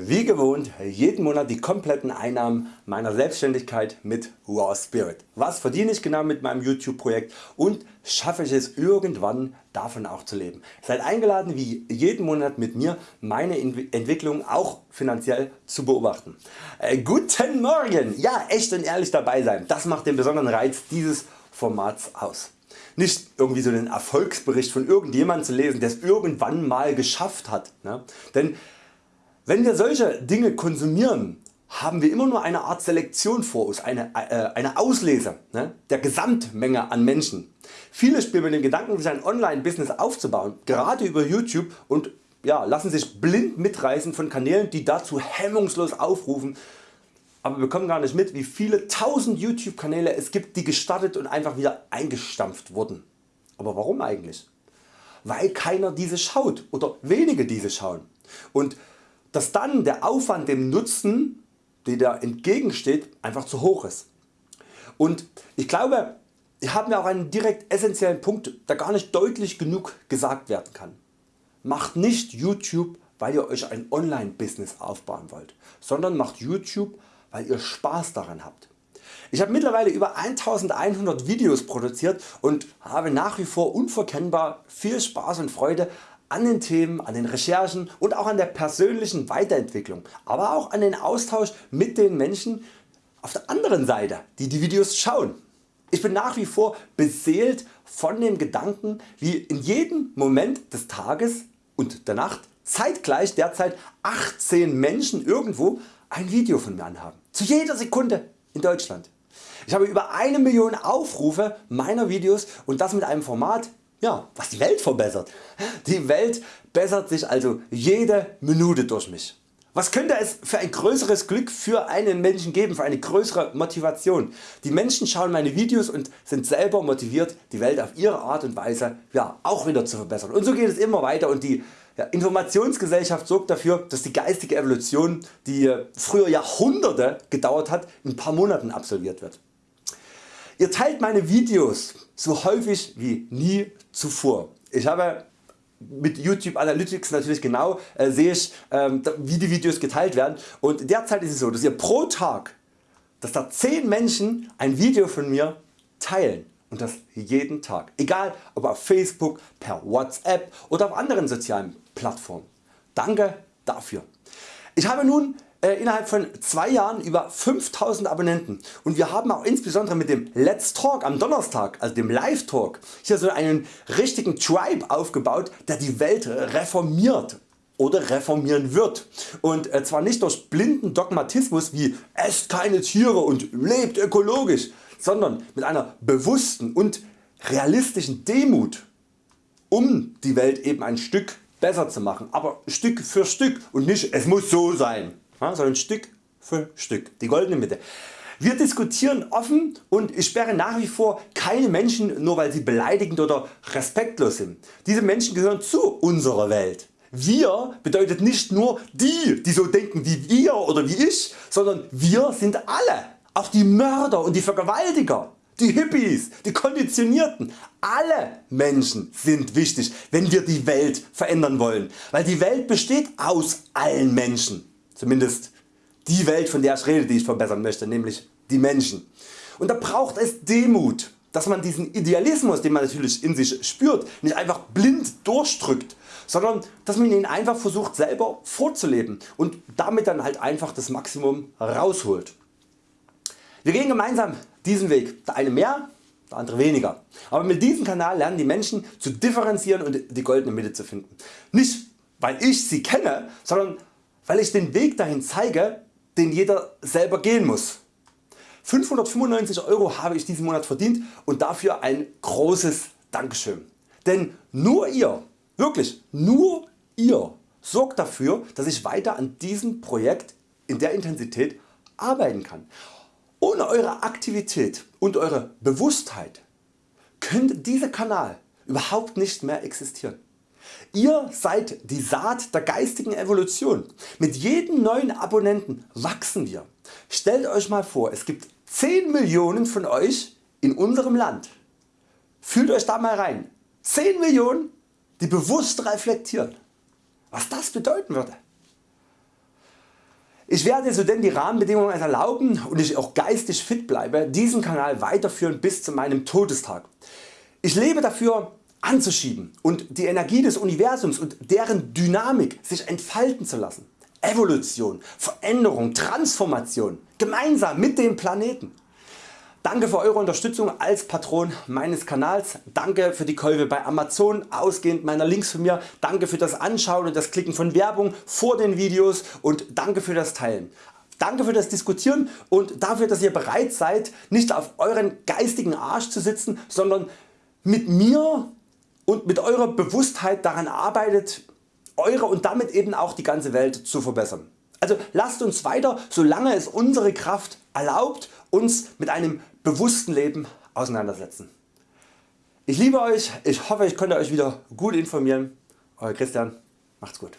wie gewohnt jeden Monat die kompletten Einnahmen meiner Selbstständigkeit mit Raw Spirit. Was verdiene ich genau mit meinem YouTube Projekt und schaffe ich es irgendwann davon auch zu leben. Seid eingeladen wie jeden Monat mit mir meine Entwicklung auch finanziell zu beobachten. Äh, guten Morgen! Ja echt und ehrlich dabei sein, das macht den besonderen Reiz dieses Formats aus. Nicht irgendwie so einen Erfolgsbericht von irgendjemandem zu lesen der es irgendwann mal geschafft hat. Ne? Denn wenn wir solche Dinge konsumieren, haben wir immer nur eine Art Selektion vor uns, eine, äh, eine Auslese ne, der Gesamtmenge an Menschen. Viele spielen mit dem Gedanken sich ein Online-Business aufzubauen, gerade über YouTube und ja, lassen sich blind mitreißen von Kanälen die dazu hemmungslos aufrufen, aber bekommen gar nicht mit wie viele tausend YouTube Kanäle es gibt die gestartet und einfach wieder eingestampft wurden. Aber warum eigentlich? Weil keiner diese schaut oder wenige diese schauen. Und dass dann der Aufwand dem Nutzen der da entgegensteht einfach zu hoch ist. Und ich glaube hier haben wir auch einen direkt essentiellen Punkt der gar nicht deutlich genug gesagt werden kann. Macht nicht YouTube weil ihr Euch ein Online Business aufbauen wollt, sondern macht YouTube weil ihr Spaß daran habt. Ich habe mittlerweile über 1100 Videos produziert und habe nach wie vor unverkennbar viel Spaß und Freude an den Themen, an den Recherchen und auch an der persönlichen Weiterentwicklung, aber auch an den Austausch mit den Menschen auf der anderen Seite die die Videos schauen. Ich bin nach wie vor beseelt von dem Gedanken wie in jedem Moment des Tages und der Nacht zeitgleich derzeit 18 Menschen irgendwo ein Video von mir anhaben. Zu jeder Sekunde in Deutschland. Ich habe über eine Million Aufrufe meiner Videos und das mit einem Format ja, was die Welt verbessert. Die Welt bessert sich also jede Minute durch mich. Was könnte es für ein größeres Glück für einen Menschen geben, für eine größere Motivation? Die Menschen schauen meine Videos und sind selber motiviert die Welt auf ihre Art und Weise ja, auch wieder zu verbessern. Und so geht es immer weiter und die ja, Informationsgesellschaft sorgt dafür dass die geistige Evolution die früher Jahrhunderte gedauert hat in ein paar Monaten absolviert wird. Ihr teilt meine Videos so häufig wie nie zuvor. Ich habe mit YouTube Analytics natürlich genau äh, sehe ich ähm, wie die Videos geteilt werden und derzeit ist es so dass ihr pro Tag dass da 10 Menschen ein Video von mir teilen und das jeden Tag. Egal ob auf Facebook, per Whatsapp oder auf anderen sozialen Plattformen. Danke dafür. Ich habe nun äh, innerhalb von 2 Jahren über 5000 Abonnenten. Und wir haben auch insbesondere mit dem Let's Talk am Donnerstag, also dem Live Talk, hier so einen richtigen Tribe aufgebaut der die Welt reformiert oder reformieren wird. Und äh, zwar nicht durch blinden Dogmatismus wie esst keine Tiere und lebt ökologisch, sondern mit einer bewussten und realistischen Demut um die Welt eben ein Stück besser zu machen, aber Stück für Stück und nicht es muss so sein sondern Stück für Stück, die goldene Mitte. Wir diskutieren offen und ich sperre nach wie vor keine Menschen nur weil sie beleidigend oder respektlos sind. Diese Menschen gehören zu unserer Welt. Wir bedeutet nicht nur die die so denken wie wir oder wie ich, sondern wir sind alle, auch die Mörder und die Vergewaltiger, die Hippies, die Konditionierten, alle Menschen sind wichtig wenn wir die Welt verändern wollen, weil die Welt besteht aus allen Menschen zumindest die Welt von der ich rede die ich verbessern möchte, nämlich die Menschen. Und da braucht es Demut, dass man diesen Idealismus den man natürlich in sich spürt nicht einfach blind durchdrückt, sondern dass man ihn einfach versucht selber vorzuleben und damit dann halt einfach das Maximum rausholt. Wir gehen gemeinsam diesen Weg, der eine mehr, der andere weniger. Aber mit diesem Kanal lernen die Menschen zu differenzieren und die goldene Mitte zu finden. Nicht weil ich sie kenne, sondern weil ich den Weg dahin zeige den jeder selber gehen muss. 595 Euro habe ich diesen Monat verdient und dafür ein großes Dankeschön. Denn nur ihr, wirklich nur ihr sorgt dafür dass ich weiter an diesem Projekt in der Intensität arbeiten kann. Ohne Eure Aktivität und Eure Bewusstheit könnte dieser Kanal überhaupt nicht mehr existieren. Ihr seid die Saat der geistigen Evolution. Mit jedem neuen Abonnenten wachsen wir. Stellt Euch mal vor es gibt 10 Millionen von Euch in unserem Land. Fühlt Euch da mal rein. 10 Millionen die bewusst reflektieren. Was das bedeuten würde. Ich werde so denn die Rahmenbedingungen erlauben und ich auch geistig fit bleibe diesen Kanal weiterführen bis zu meinem Todestag. Ich lebe dafür anzuschieben und die Energie des Universums und deren Dynamik sich entfalten zu lassen. Evolution, Veränderung, Transformation gemeinsam mit dem Planeten. Danke für Eure Unterstützung als Patron meines Kanals, danke für die Käufe bei Amazon, ausgehend meiner Links von mir, danke für das Anschauen und das Klicken von Werbung vor den Videos und danke für das Teilen. Danke für das Diskutieren und dafür dass ihr bereit seid nicht auf euren geistigen Arsch zu sitzen, sondern mit mir und mit eurer Bewusstheit daran arbeitet eure und damit eben auch die ganze Welt zu verbessern. Also lasst uns weiter solange es unsere Kraft erlaubt uns mit einem bewussten Leben auseinandersetzen. Ich liebe Euch, ich hoffe ich konnte Euch wieder gut informieren. Euer Christian, macht's gut.